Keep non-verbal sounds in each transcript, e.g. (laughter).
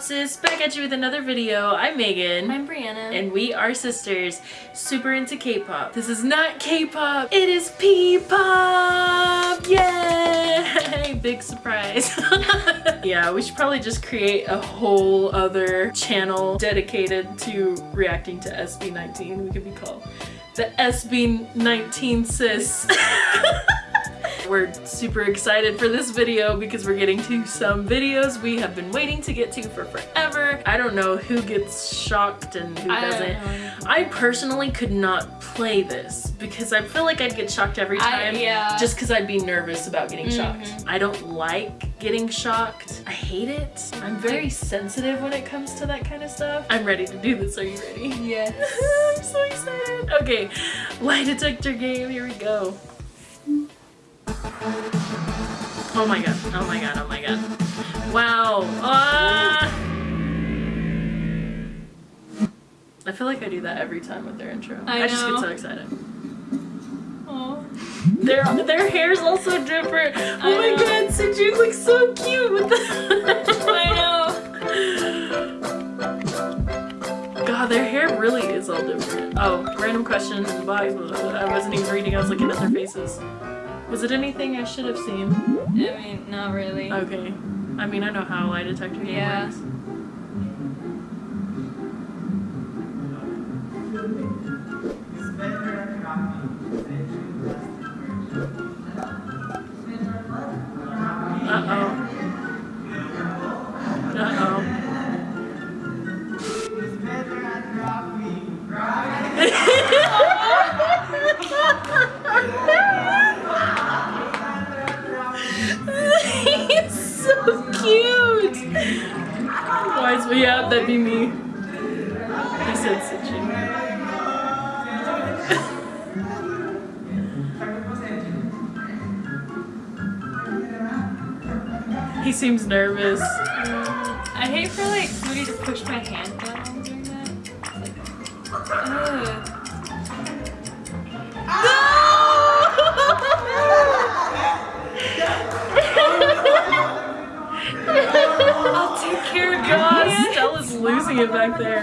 Back at you with another video. I'm Megan. I'm Brianna. And we are sisters, super into K-pop. This is not K-pop, it is P-pop! Yay! (laughs) Big surprise. (laughs) yeah, we should probably just create a whole other channel dedicated to reacting to SB19. We could be called the SB19 sis. (laughs) We're super excited for this video because we're getting to some videos we have been waiting to get to for forever. I don't know who gets shocked and who I doesn't. I personally could not play this because I feel like I'd get shocked every I- time yeah. just because I'd be nervous about getting Mhm. shocked. I don't like getting shocked. I hate it. I'm very sensitive when it comes to that kind of stuff. I'm ready to do this. Are you ready? Yes. (laughs) I'm so excited. Okay, lie detector game, here we go. Oh my god, oh my god, oh my god. Wow. Ah! I feel like I do that every time with their intro. I just get so excited. Oh. Their their hair's also different. Oh I my know. god, Sejun looks so cute with the (laughs) I know. God, their hair really is all different. Oh, random question. Bye. I wasn't even reading. I was looking at their faces. Was it anything I should have seen? I mean, not really. Okay. I mean, I know how a lie detector game Yeah. works. Is yeah, that'd be me. He said Sitchin. (laughs) he seems nervous. I hate for like somebody to push my hand down while I'm doing that. Like, ugh. (laughs) Take (laughs) care God. Stella's losing it back there.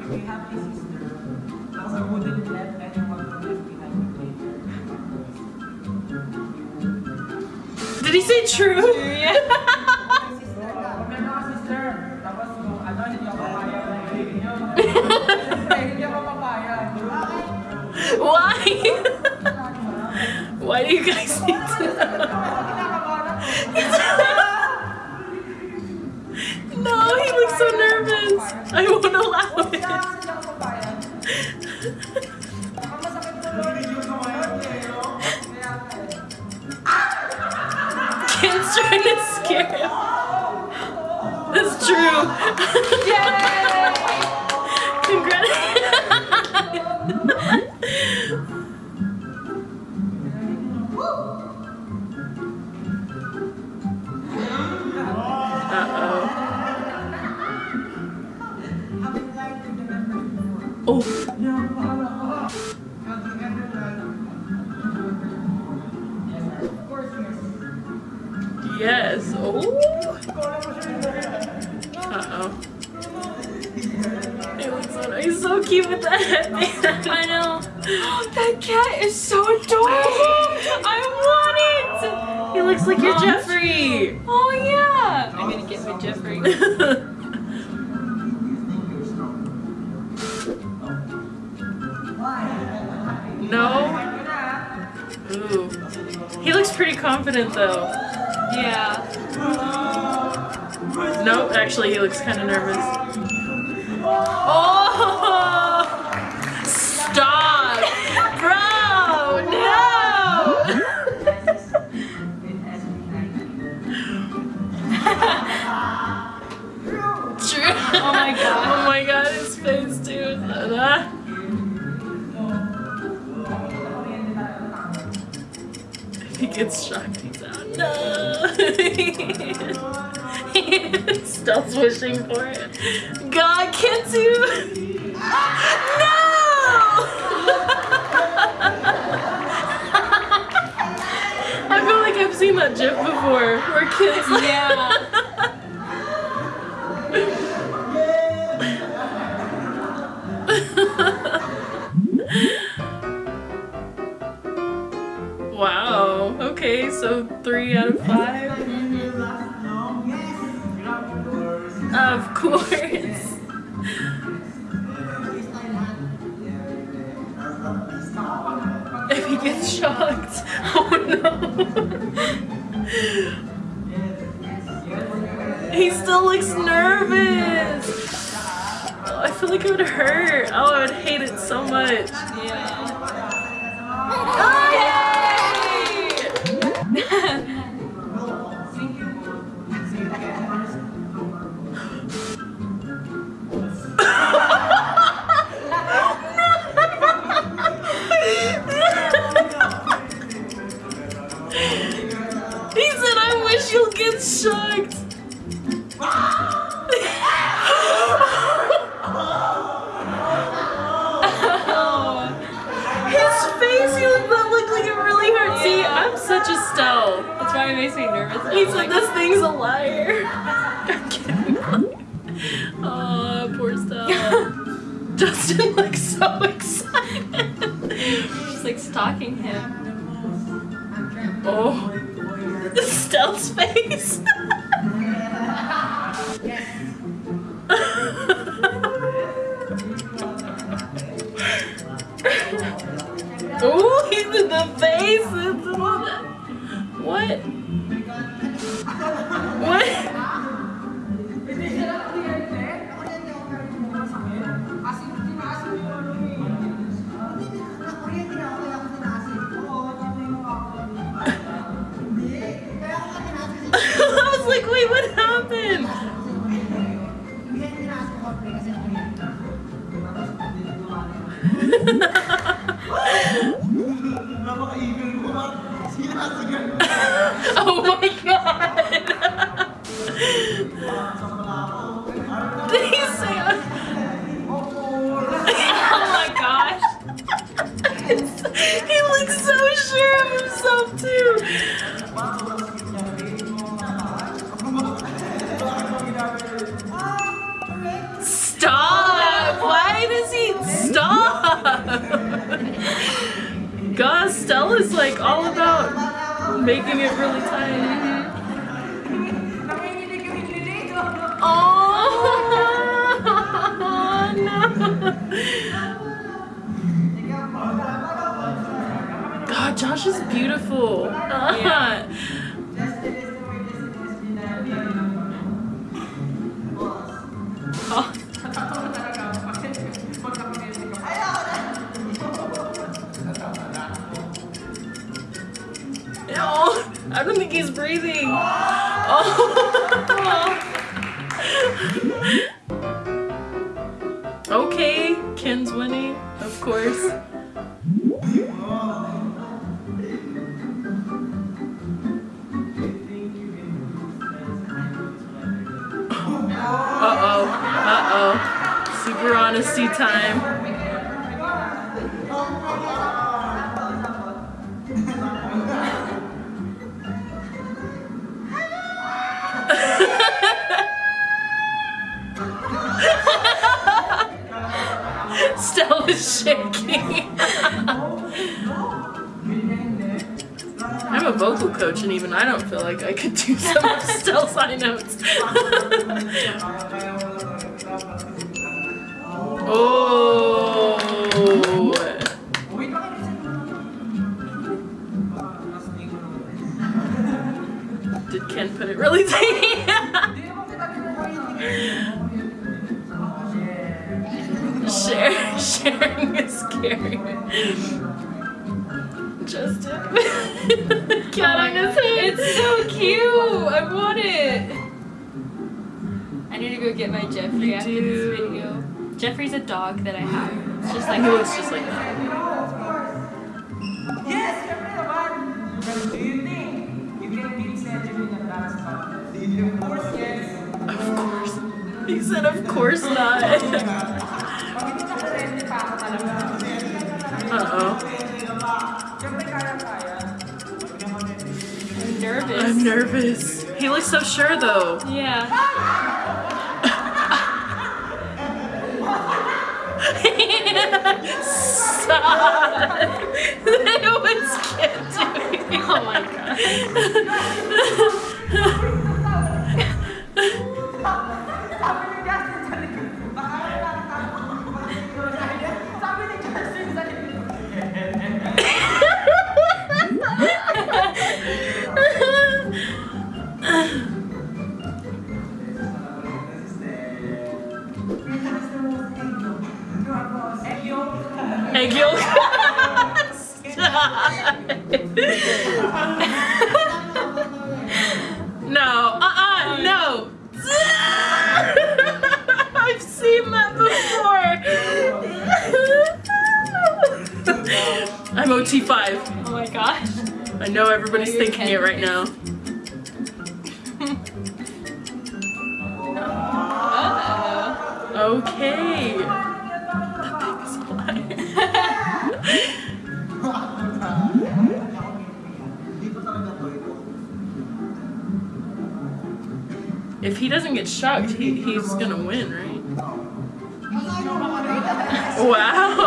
If you have a sister, because I wouldn't let anyone left behind the Did he say true? Yeah. Why? Why do you guys need to? (laughs) No, he looks so nervous. I won't allow it. Before. No. Ooh. He looks pretty confident though. Yeah. Nope, actually he looks kind of nervous. Oh! gets shocked. No! (laughs) Still wishing for it. God, can't you? no! (laughs) I feel like I've seen that gif before. Where kids. Yeah. (laughs) Okay, so three out of 5 Of course. If he gets shocked. (laughs) Oh no. he still looks nervous. Oh, I feel like it would hurt. Oh, I would hate it so much. Yeah. He said, I wish you'll get shocked. His face, he looked, that looked like it really hurt. See, I'm such a Stell. That's why it makes me nervous. He said this thing's a liar. I'm kidding. Oh, poor Stell. (laughs) Justin looks so (laughs) excited. She's like stalking him. Oh. Stell's face. oh, he's in the face. God, Stella's like all about making it really tight. Oh no! (laughs) God, Josh is beautiful. Oh. (laughs) He's breathing. Oh. (laughs) (laughs) okay, Ken's winning, of course. (laughs) Uh-oh, uh-oh. Super honesty time. Shaking. I'm a vocal coach and even I don't feel like I could do some of Stella's high notes. (laughs) oh. Did Ken put it really tight? Sharing is scary. Justin. (laughs) Cat on his head. It's so cute. I want it. I need to go get my Jeffrey You after do. this video. Jeffrey's a dog that I have. It's just I like know it's just like that. Yes, syempre naman. Do you think you can beat Cedric in a dance battle? Of course, yes. Of course. He said, of course not. I'm nervous. He looks so sure though. Yeah. (laughs) Stop. (laughs) it was kidding. Oh my god. (laughs) I'm OT5. Oh my gosh. I know everybody's thinking it right now. Okay. The biggest liar. If he doesn't get shocked, he, he's gonna win, right? (laughs) Wow.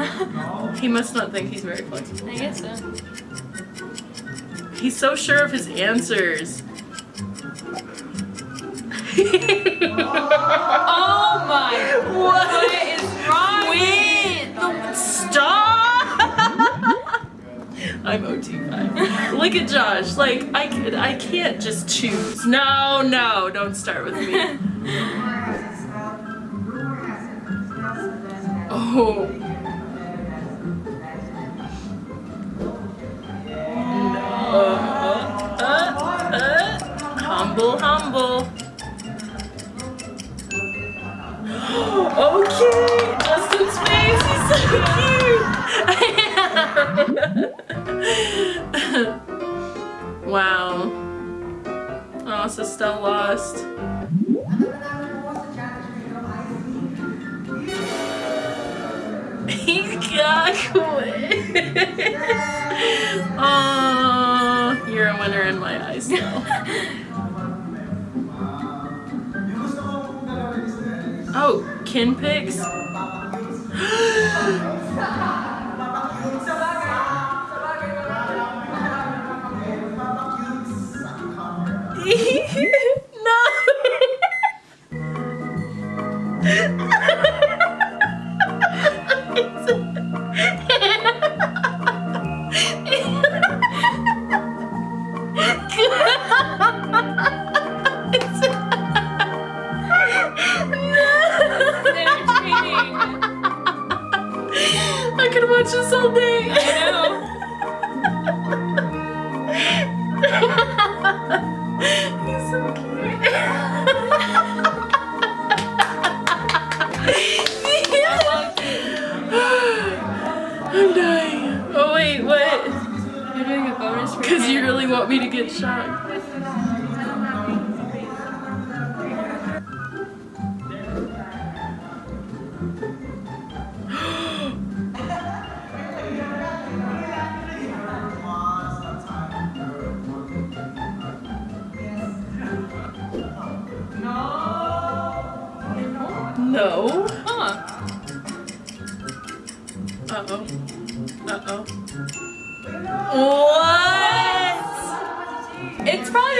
(laughs) He must not think he's very flexible. I guess so. He's so sure of his answers. (laughs) Oh my. What? What is wrong? Wait, the- stop! (laughs) I'm OT5. Look at Josh. Like I, can, I can't just choose. No, no, don't start with me. Oh. Humble, humble. (gasps) Oh, okay, Justin's face, he's so cute. (laughs) wow. Oh, so still lost. He got quit. (laughs) oh, you're a winner in my eyes now. (laughs) kin pics? Could watch this all day. I know. He's so cute. I'm dying. Oh wait, what? You're doing a bonus for Because you really want me to get shot.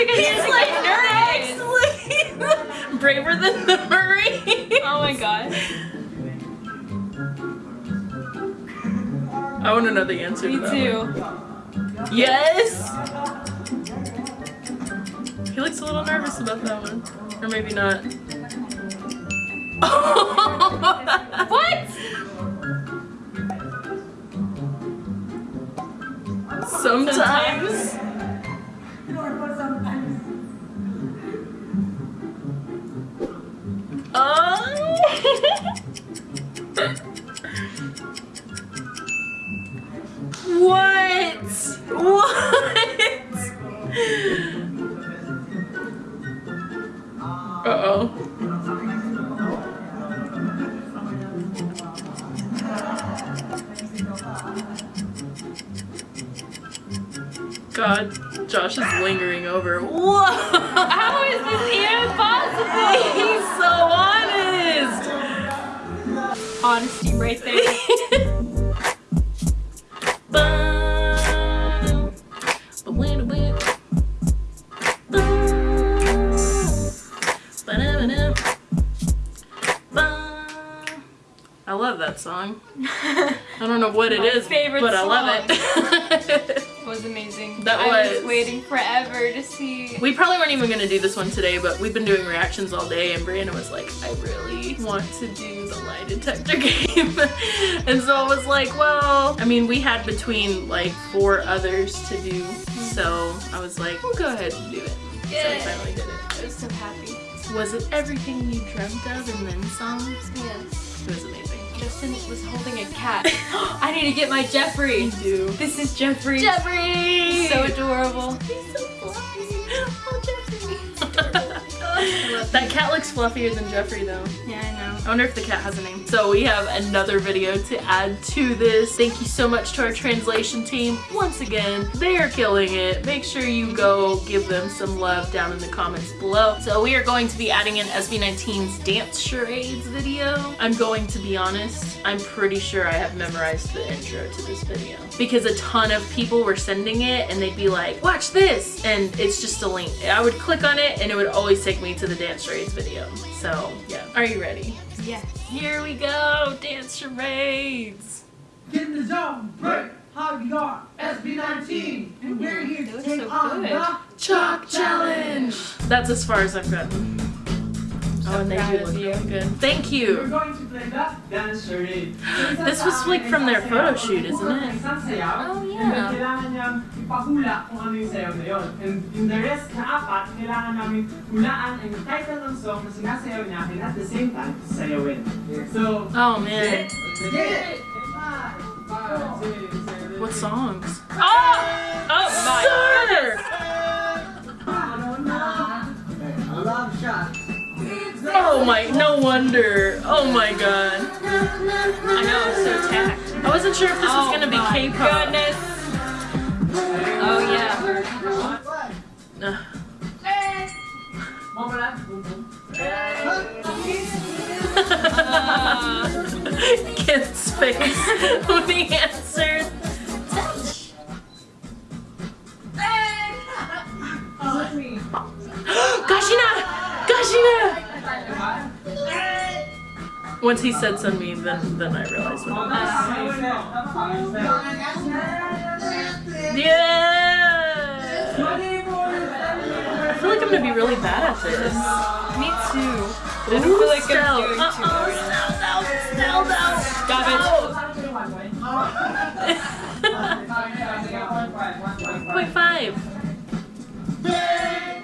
He's like (laughs) braver than the Marine. Oh my god. I want to know the answer Me to that too. Yes. He looks a little nervous about that one, or maybe not. (laughs) What? Sometimes. Uh-oh. God, Josh is lingering over. Whoa! How is this even possible? (laughs) He's so honest! Honesty right there. (laughs) song. (laughs) I don't know what it is, favorite but I love it. (laughs) It was amazing. That I was was- waiting forever to see. We probably weren't even gonna do this one today, but we've been doing reactions all day, and Brianna was like, I really want to do the lie detector (laughs) game. and so I was like, well, I mean, we had between like four others to do, mm-hmm. so I was like, we'll go ahead and do it. So I Yeah. finally did it. I was so happy. Was it everything you dreamt of and then some? Yes. It was amazing. Justin was holding a cat. (gasps) I need to get my Jeffrey. You do. This is Jeffrey. Jeffrey! So adorable. That cat looks fluffier than Jeffrey though. Yeah, I know. I wonder if the cat has a name. So we have another video to add to this. Thank you so much to our translation team. Once again, they are killing it. Make sure you go give them some love down in the comments below. So we are going to be adding in SB19's dance charades video. I'm going to be honest, I'm pretty sure I have memorized the intro to this video because a ton of people were sending it and they'd be like, watch this. And it's just a link. I would click on it and it would always take me to the dance charades video. So yeah, are you ready? Yes. Here we go, dance charades. Get in the zone, break. How we are SB19, and we're here to take so on good. the Chalk challenge. That's as far as I've gotten. Oh, and they do look you. really good. Thank We're you. Going to play the dance charade. This was like from their photo shoot, isn't it? Isang sayaw, Oh, and yeah. then kailangan niyang ipahula kung ano yung Oh my, no wonder. Oh my god. I know, it's so tacked. I wasn't sure if this was oh gonna be my K-pop. goodness. Oh yeah. (laughs) Ugh. Mama lang. Boom, boom. Kid's face (laughs) when he answered. (gasps) Gashina! Gashina! Once he said Sunmi, then then I realized what it was. Yeah! I feel like I'm gonna be really bad at this. Me too. I don't feel like I'm doing too Uh-oh, hard. Stell, no, Stell, no. Stop it. (laughs) Point five. (laughs)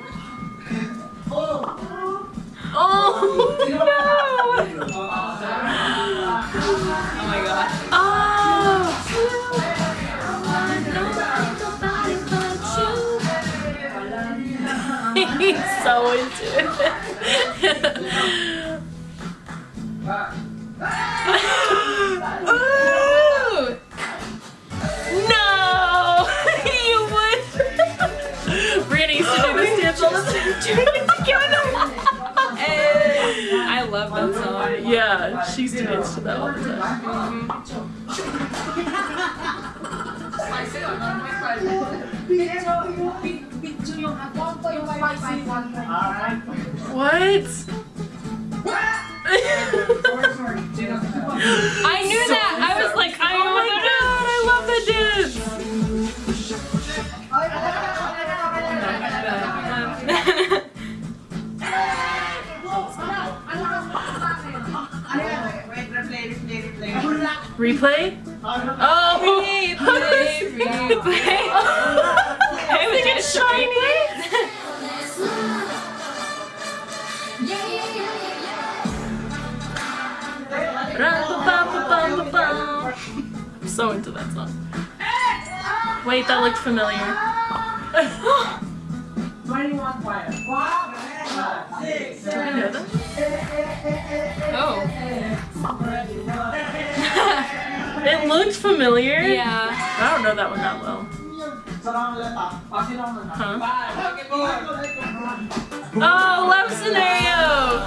Oh! Oh (laughs) my He's so into it. Ooh! (laughs) No! (laughs) you would. Brianna used to do this dance all the time. I love that song. Yeah, she used to that all the time. What? (laughs) I knew that. I was like, Replay? Oh! Replay, replay. I think it's shiny. I'm so into that song. Wait, that looked familiar. 21 quiet. Five, six, Did I know that? Oh. It looks familiar. Yeah. I don't know that one that well. Sarang letak. Pasin ako na. Huh? Oh, love scenario!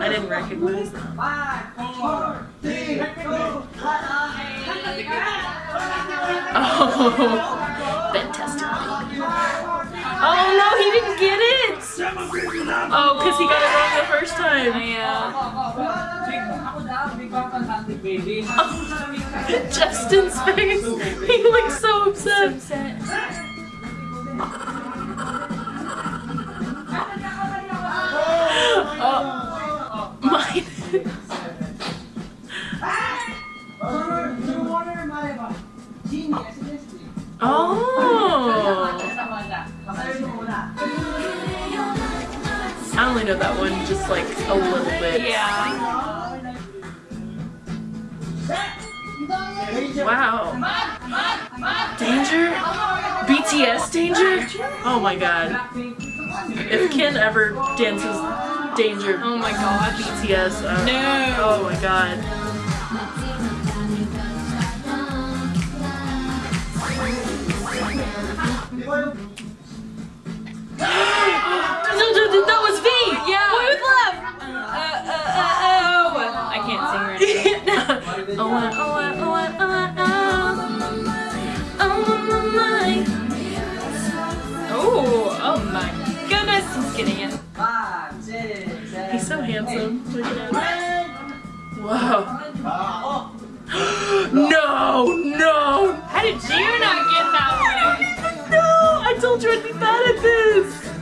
I didn't recognize that. Five, four, three, two, one. Oh. Oh no, he didn't get it! Oh, because he got it wrong the first time. Yeah. Ako daw, big bang fantastic baby. Justin's face. He looks so upset. Oh, only know that one just like a little bit. Yeah. Wow. Danger? BTS danger? Oh my god. If Ken ever dances danger Oh my god. BTS, uh, No. oh my god. (gasps) that was V! Oh, uh, oh, uh, oh, uh, oh, uh, oh. Oh, my, Oh, oh my goodness, he's getting it. He's so handsome. Wow. No, no, How did you not get that one? no! I told you I'd be bad at this.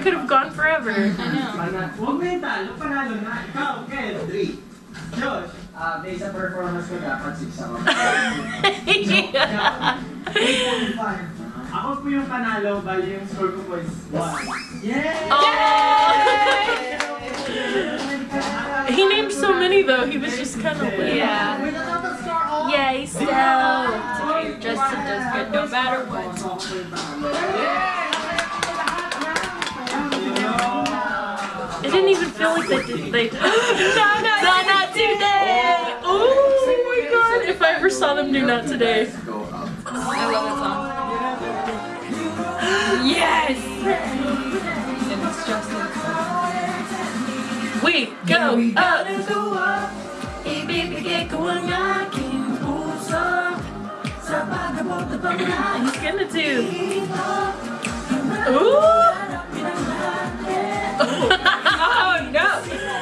Could have gone forever. I know. Pana- Huwag mental, yung panalo na. Ikaw, Ken. Three. Josh, ah, based sa performance ko dapat six ako. (laughs) yeah. 8.5. Ako po yung panalo, bali yung score ko po is 1. Yeah! Oh. He named so many though. He was just kind of like, Yeah. With the total. Yay, stoked. Okay, Justin does good no matter what. Didn't even feel like they did. They. no, no, no, not today. Oh my god! If I ever saw them do not today. I love that song. Yes! And it's Justin. We go up. (laughs) He's gonna do. Ooh. (laughs) No!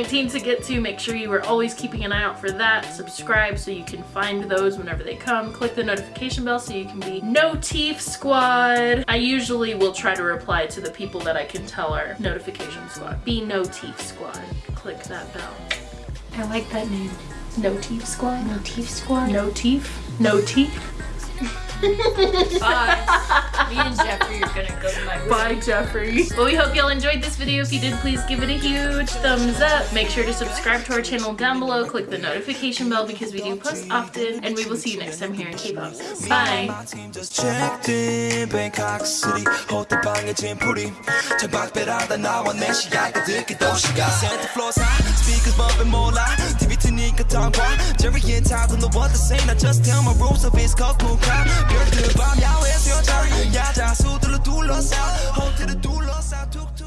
19 to get to. Make sure you are always keeping an eye out for that. Subscribe so you can find those whenever they come. Click the notification bell so you can be no teeth squad. I usually will try to reply to the people that I can tell are notification squad. Be no teeth squad. Click that bell. I like that name. No teeth squad? No teeth squad? No teeth? No teeth? Bye. (laughs) Me and Jeffrey are gonna go to my room. Bye, Jeffrey. Well, we hope y'all enjoyed this video. If you did, please give it a huge thumbs up. Make sure to subscribe to our channel down below. Click the notification bell because we do post often. And we will see you next time here in K-Pop. Bye. My team just checked in Bangkok City 호텔방에 짐풀이 창밖배라다 나와 내 시야가 듣기 도시가 Santa floor side speakers bumping 몰라 TV 트니까 tongue Jerry and Todd don't know what to say I just tell my rules of it's cocoon crowd 별들 밤 야외에서 여자 야자 수들로 둘러싸 호텔을 둘러싸 툭툭